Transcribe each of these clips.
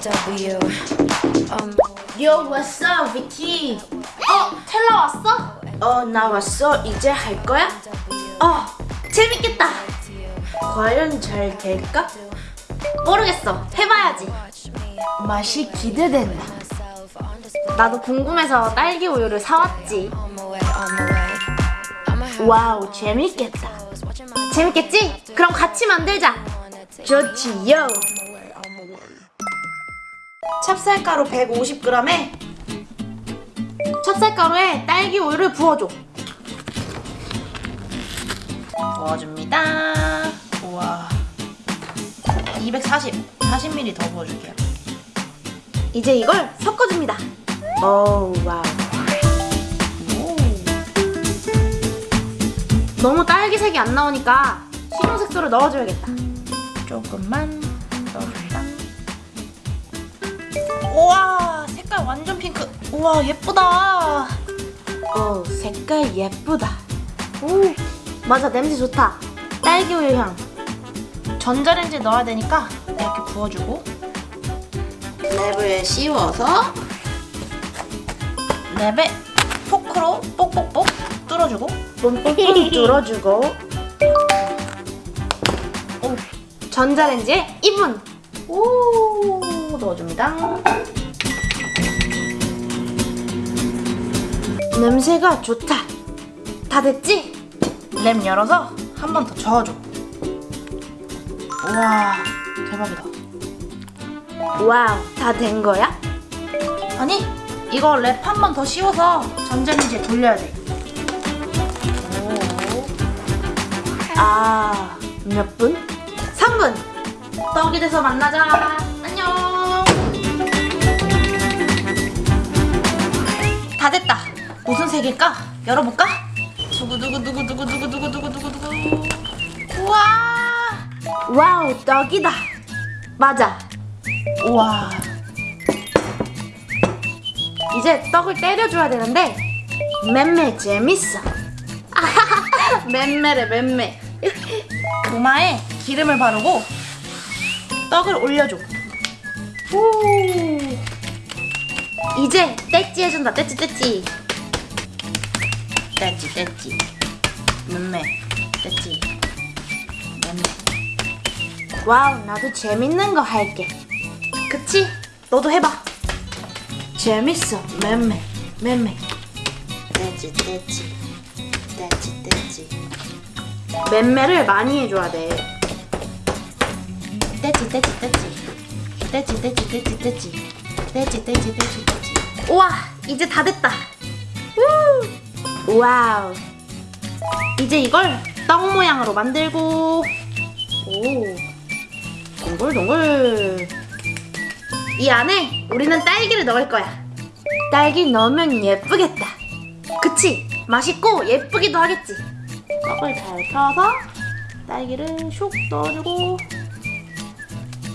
W. Um, Yo, what's up, 비키? 어, 텔라 왔어? 어, 나 왔어. 이제 할 거야? 어, 재밌겠다. 과연 잘 될까? 모르겠어. 해봐야지. 맛이 기대된다. 나도 궁금해서 딸기 우유를 사왔지. wow, 재밌겠다. 재밌겠지? 그럼 같이 만들자. 좋지요. 찹쌀가루 150g에 찹쌀가루에 딸기 우유를 부어줘. 부어줍니다. 우와. 240, 40ml 더 부어줄게요. 이제 이걸 섞어줍니다. 오, wow. 오. 너무 딸기색이 안 나오니까 신용 색소를 넣어줘야겠다. 조금만 우와 색깔 완전 핑크. 우와 예쁘다. 오 색깔 예쁘다. 오 맞아 냄새 좋다. 딸기 우유 향. 전자레인지에 넣어야 되니까 이렇게 부어주고 랩을 씌워서 랩에 포크로 뽁뽁뽁 뚫어주고 뽐뽐뽐 뚫어주고 오, 전자레인지에 2분 오 넣어줍니다 냄새가 좋다 다 됐지? 랩 열어서 한 번 더 저어줘 우와 대박이다 wow 다 된 거야? 아니 이거 랩 한 번 더 씌워서 전자레인지에 돌려야 돼 아, 몇 분? 3분! 떡이 돼서 만나자. 무슨 색일까? 열어볼까? 두구 두구 두구 두구 두구 두구 두구 두구 두구. 우와! wow, 떡이다. 맞아. 우와. 이제 떡을 때려줘야 되는데, 맴매 재밌어. 맴매래, 맴매. 도마에 기름을 바르고 떡을 올려줘. 오. 이제 떼찌 해준다. 떼찌 떼찌. 떼찌 떼찌. 맴매. 떼찌. 맴매. wow, 나도 재밌는 거 할게. 그치? 너도 해봐. 재밌어. 맴매. 맴매. 떼찌 떼찌. 떼찌 떼찌. 맴매를 많이 해줘야 돼. 떼찌 떼찌 떼찌. 떼찌 떼찌 떼찌 떼찌. 떼찌 떼찌 떼찌 떼찌. 우와 이제 다 됐다. 우! wow. 이제 이걸 떡 모양으로 만들고 오 동글동글 이 안에 우리는 딸기를 넣을 거야. 딸기 넣으면 예쁘겠다. 그치? 맛있고 예쁘기도 하겠지. 떡을 잘 펴서 딸기를 슉 넣어주고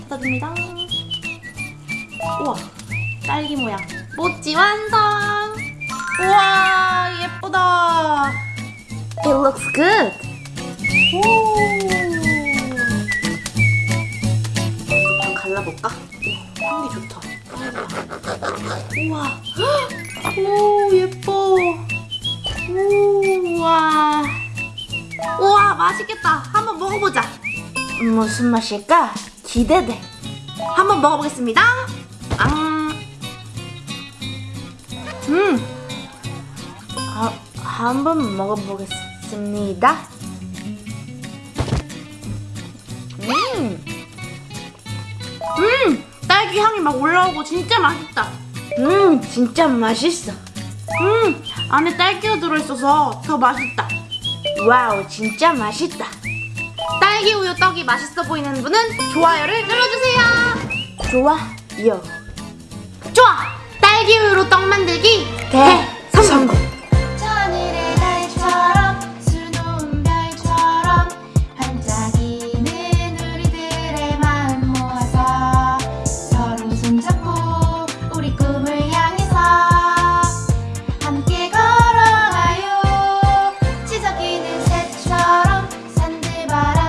닫아줍니다. 우와, 딸기 모양 모찌 완성! 우와, 예쁘다. It looks good. 오. 좀 갈라볼까? 오, 향기 좋다. 우와, 오 예뻐. 우와. 우와 맛있겠다 한번 먹어보자 무슨 맛일까 기대돼 한번 먹어보겠습니다 앙. 음. 아, 한번 먹어보겠습니다. 음. 음! 딸기 향이 막 올라오고 진짜 맛있다. 음 진짜 맛있어. 음 안에 딸기가 들어있어서 더 맛있다. 와우 진짜 맛있다. 딸기 우유 떡이 맛있어 보이는 분은 좋아요를 눌러주세요. 좋아요. 좋아! 딸기 우유로 떡 만들기 대성공